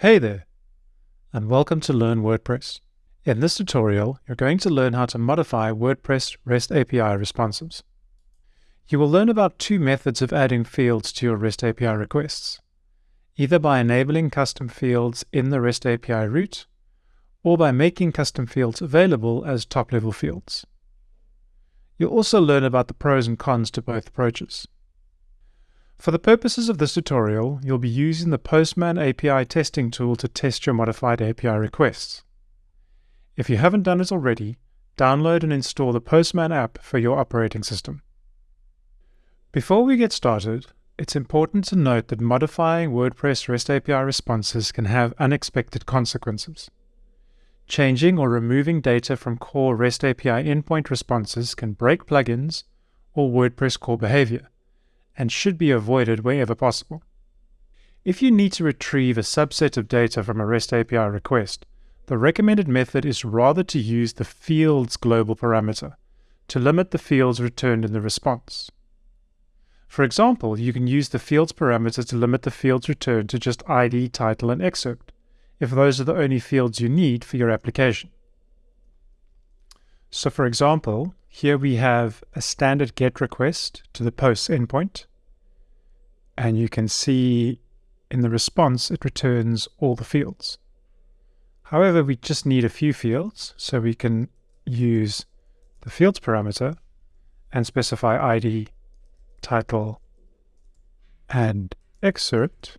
Hey there, and welcome to Learn WordPress. In this tutorial, you're going to learn how to modify WordPress REST API responses. You will learn about two methods of adding fields to your REST API requests, either by enabling custom fields in the REST API route, or by making custom fields available as top-level fields. You'll also learn about the pros and cons to both approaches. For the purposes of this tutorial, you'll be using the Postman API testing tool to test your modified API requests. If you haven't done it already, download and install the Postman app for your operating system. Before we get started, it's important to note that modifying WordPress REST API responses can have unexpected consequences. Changing or removing data from core REST API endpoint responses can break plugins or WordPress core behavior and should be avoided wherever possible. If you need to retrieve a subset of data from a REST API request, the recommended method is rather to use the fields global parameter to limit the fields returned in the response. For example, you can use the fields parameter to limit the fields returned to just ID, title, and excerpt, if those are the only fields you need for your application. So for example, here we have a standard GET request to the posts endpoint. And you can see in the response, it returns all the fields. However, we just need a few fields, so we can use the fields parameter and specify ID, title, and excerpt.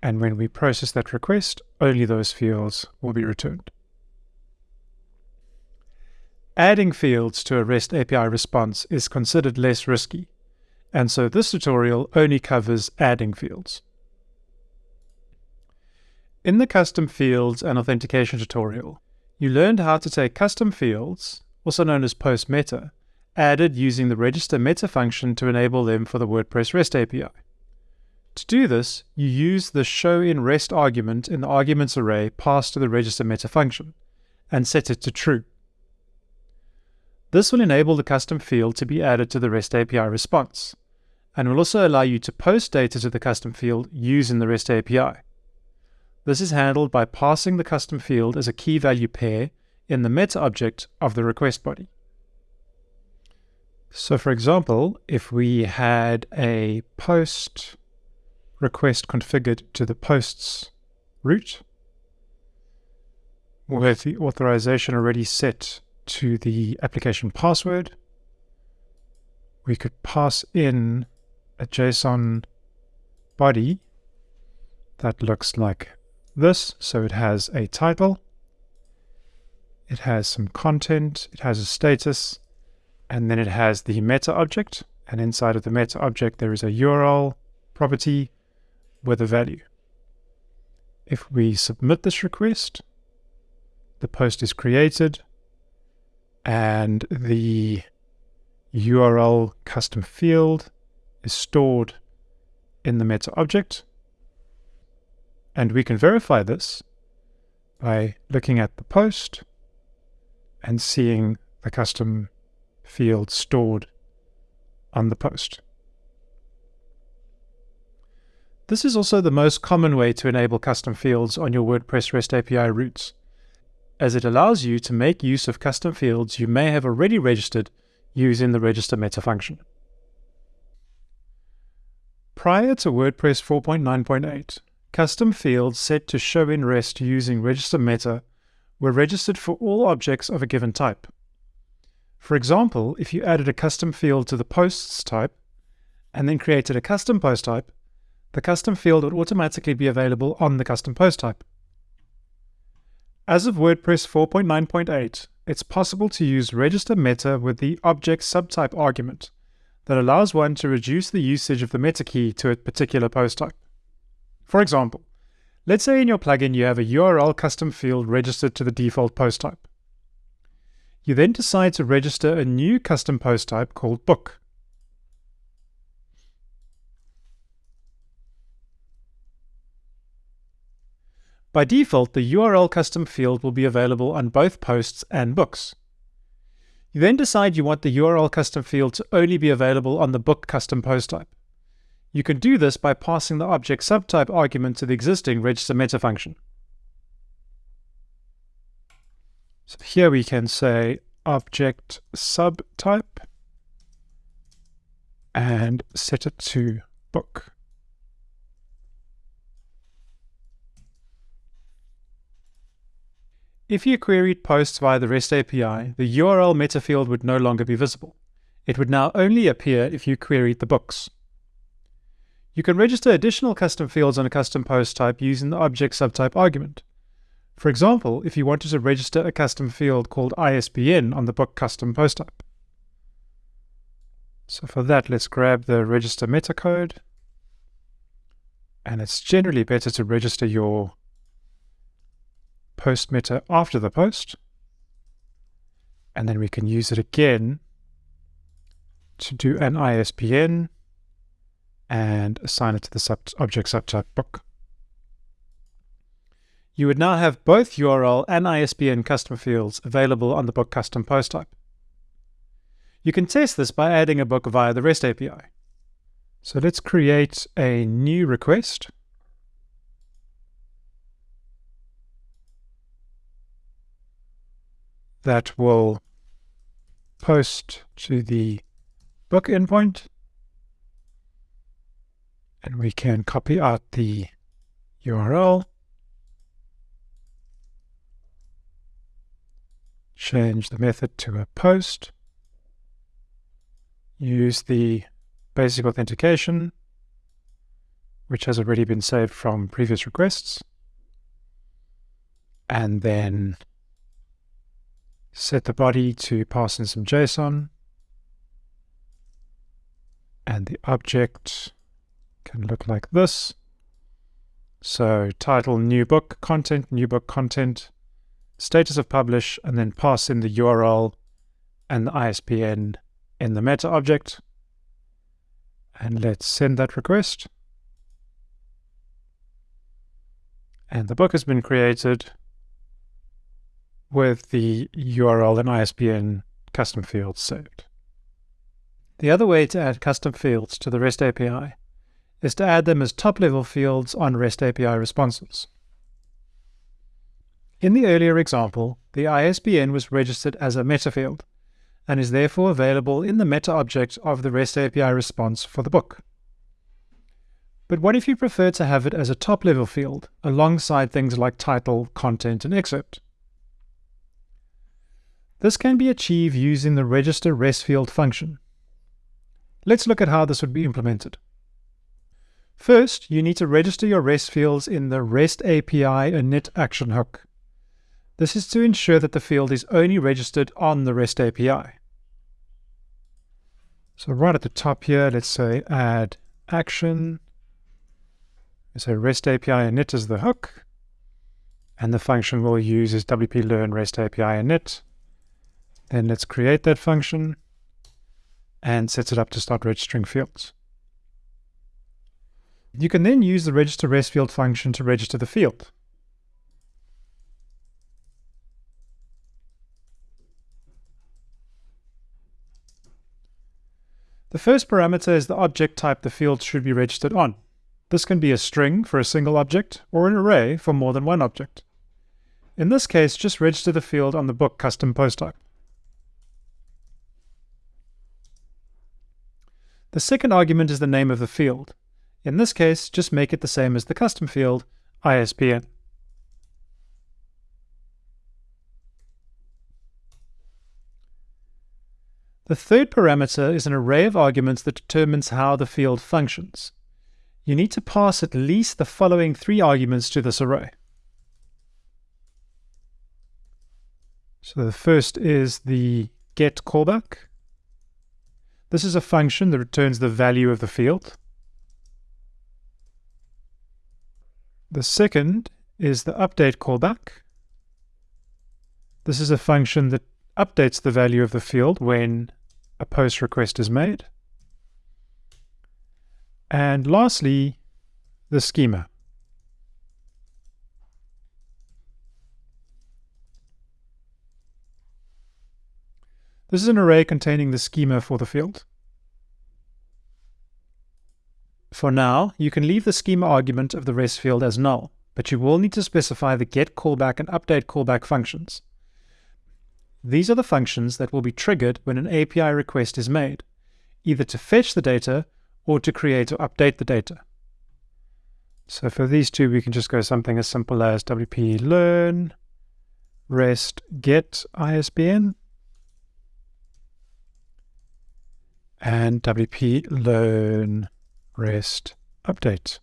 And when we process that request, only those fields will be returned. Adding fields to a REST API response is considered less risky, and so this tutorial only covers adding fields. In the custom fields and authentication tutorial, you learned how to take custom fields, also known as post meta, added using the register meta function to enable them for the WordPress REST API. To do this, you use the show in REST argument in the arguments array passed to the register meta function, and set it to true. This will enable the custom field to be added to the REST API response, and will also allow you to post data to the custom field using the REST API. This is handled by passing the custom field as a key value pair in the meta object of the request body. So for example, if we had a post request configured to the posts route with the authorization already set to the application password. We could pass in a JSON body that looks like this. So it has a title, it has some content, it has a status, and then it has the meta object. And inside of the meta object, there is a URL property with a value. If we submit this request, the post is created and the URL custom field is stored in the meta object. And we can verify this by looking at the post and seeing the custom field stored on the post. This is also the most common way to enable custom fields on your WordPress REST API routes as it allows you to make use of custom fields you may have already registered using the register meta function. Prior to WordPress 4.9.8, custom fields set to show in REST using register meta were registered for all objects of a given type. For example, if you added a custom field to the posts type and then created a custom post type, the custom field would automatically be available on the custom post type. As of WordPress 4.9.8, it's possible to use register meta with the object subtype argument that allows one to reduce the usage of the meta key to a particular post type. For example, let's say in your plugin you have a URL custom field registered to the default post type. You then decide to register a new custom post type called book. By default, the URL custom field will be available on both posts and books. You then decide you want the URL custom field to only be available on the book custom post type. You can do this by passing the object subtype argument to the existing register meta function. So here we can say object subtype and set it to book. If you queried posts via the REST API, the URL meta field would no longer be visible. It would now only appear if you queried the books. You can register additional custom fields on a custom post type using the object subtype argument. For example, if you wanted to register a custom field called ISBN on the book custom post type. So for that, let's grab the register meta code. And it's generally better to register your post meta after the post. And then we can use it again to do an ISBN and assign it to the sub object subtype book. You would now have both URL and ISBN custom fields available on the book custom post type. You can test this by adding a book via the REST API. So let's create a new request. That will post to the book endpoint. And we can copy out the URL. Change the method to a post use the basic authentication, which has already been saved from previous requests, and then set the body to pass in some JSON, and the object can look like this. So title, new book, content, new book, content, status of publish, and then pass in the URL and the ISBN in the meta object. And let's send that request. And the book has been created with the URL and ISBN custom fields saved. The other way to add custom fields to the REST API is to add them as top-level fields on REST API responses. In the earlier example, the ISBN was registered as a meta field, and is therefore available in the meta object of the REST API response for the book. But what if you prefer to have it as a top-level field, alongside things like title, content, and excerpt? This can be achieved using the register REST field function. Let's look at how this would be implemented. First, you need to register your REST fields in the REST API init action hook. This is to ensure that the field is only registered on the REST API. So right at the top here, let's say add action. So REST API init is the hook. And the function we'll use is WP learn REST API init. Then let's create that function and set it up to start registering fields. You can then use the register REST field function to register the field. The first parameter is the object type the field should be registered on. This can be a string for a single object or an array for more than one object. In this case, just register the field on the book custom post type. The second argument is the name of the field. In this case, just make it the same as the custom field, ISBN. The third parameter is an array of arguments that determines how the field functions. You need to pass at least the following three arguments to this array. So the first is the get callback. This is a function that returns the value of the field. The second is the update callback. This is a function that updates the value of the field when a post request is made. And lastly, the schema. This is an array containing the schema for the field. For now, you can leave the schema argument of the REST field as null, but you will need to specify the get callback and update callback functions. These are the functions that will be triggered when an API request is made, either to fetch the data or to create or update the data. So for these two, we can just go something as simple as wp learn rest get ISBN and wp learn rest update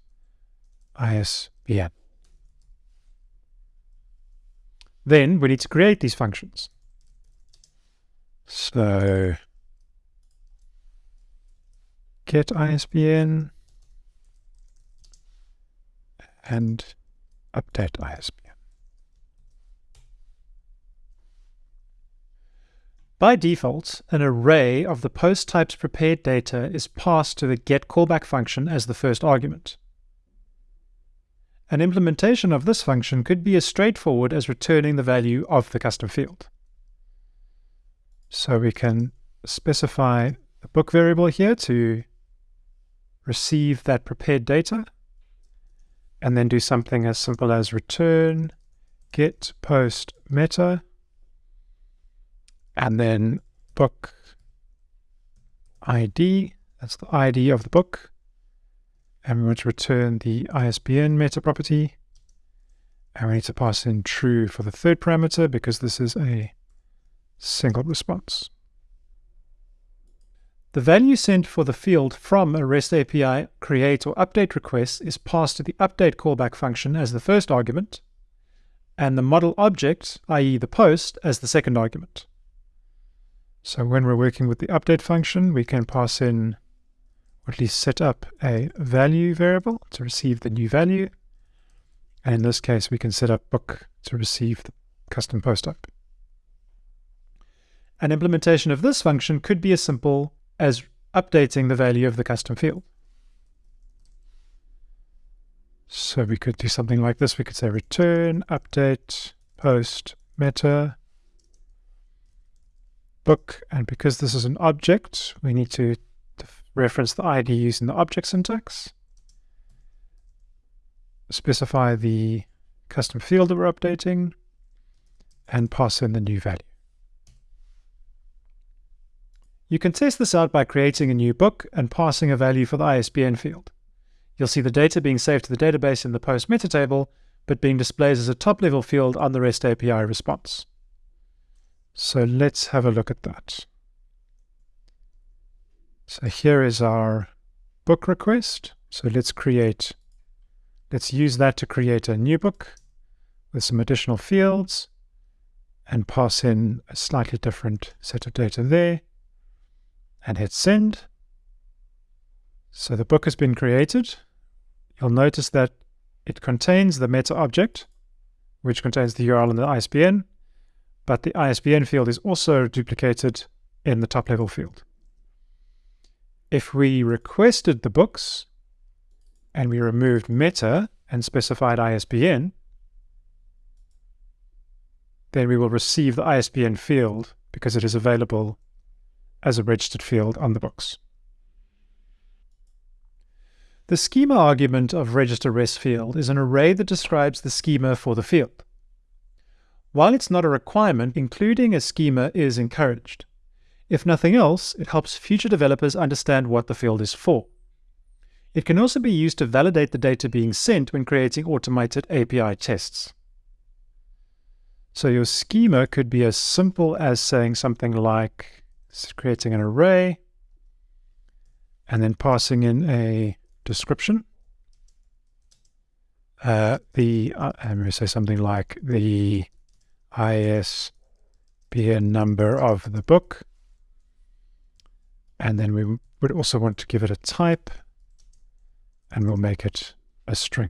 ISBN. Then we need to create these functions. So get ISBN and update ISBN. By default, an array of the post type's prepared data is passed to the get callback function as the first argument. An implementation of this function could be as straightforward as returning the value of the custom field. So we can specify the book variable here to receive that prepared data and then do something as simple as return get post meta and then book ID, that's the ID of the book. And we want to return the ISBN meta property. And we need to pass in true for the third parameter because this is a single response. The value sent for the field from a REST API create or update request is passed to the update callback function as the first argument, and the model object, i.e. the post, as the second argument. So when we're working with the update function, we can pass in, or at least set up a value variable to receive the new value. And in this case, we can set up book to receive the custom post type. An implementation of this function could be as simple as updating the value of the custom field. So we could do something like this. We could say return, update, post, meta, book. And because this is an object, we need to reference the ID using the object syntax. Specify the custom field that we're updating and pass in the new value. You can test this out by creating a new book and passing a value for the ISBN field. You'll see the data being saved to the database in the post meta table, but being displayed as a top-level field on the REST API response. So let's have a look at that. So here is our book request. So let's create, let's use that to create a new book with some additional fields and pass in a slightly different set of data there and hit send. So the book has been created. You'll notice that it contains the meta object, which contains the URL and the ISBN, but the ISBN field is also duplicated in the top level field. If we requested the books and we removed meta and specified ISBN, then we will receive the ISBN field because it is available as a registered field on the books. The schema argument of register REST field is an array that describes the schema for the field. While it's not a requirement, including a schema is encouraged. If nothing else, it helps future developers understand what the field is for. It can also be used to validate the data being sent when creating automated API tests. So your schema could be as simple as saying something like creating an array and then passing in a description. Uh, the uh, I'm going to say something like the ISBN number of the book. And then we would also want to give it a type and we'll make it a string.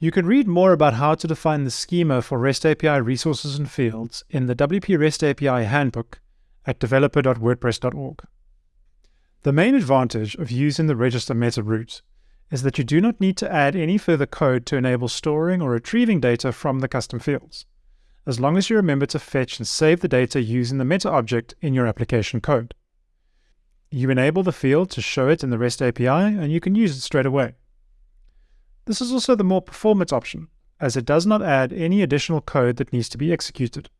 You can read more about how to define the schema for REST API resources and fields in the WP REST API Handbook at developer.wordpress.org. The main advantage of using the register meta route is that you do not need to add any further code to enable storing or retrieving data from the custom fields, as long as you remember to fetch and save the data using the meta object in your application code. You enable the field to show it in the REST API, and you can use it straight away. This is also the more performance option, as it does not add any additional code that needs to be executed.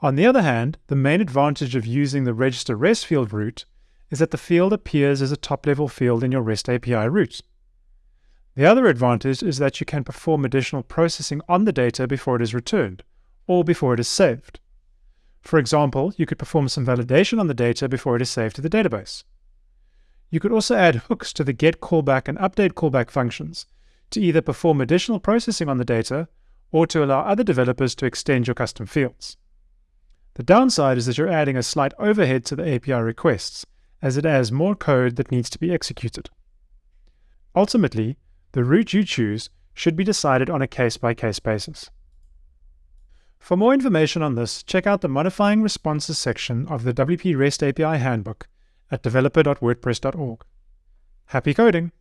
On the other hand, the main advantage of using the register REST field route is that the field appears as a top-level field in your REST API route. The other advantage is that you can perform additional processing on the data before it is returned, or before it is saved. For example, you could perform some validation on the data before it is saved to the database. You could also add hooks to the get callback and update callback functions to either perform additional processing on the data or to allow other developers to extend your custom fields. The downside is that you're adding a slight overhead to the API requests, as it adds more code that needs to be executed. Ultimately, the route you choose should be decided on a case-by-case basis. For more information on this, check out the Modifying Responses section of the WP REST API Handbook at developer.wordpress.org. Happy coding!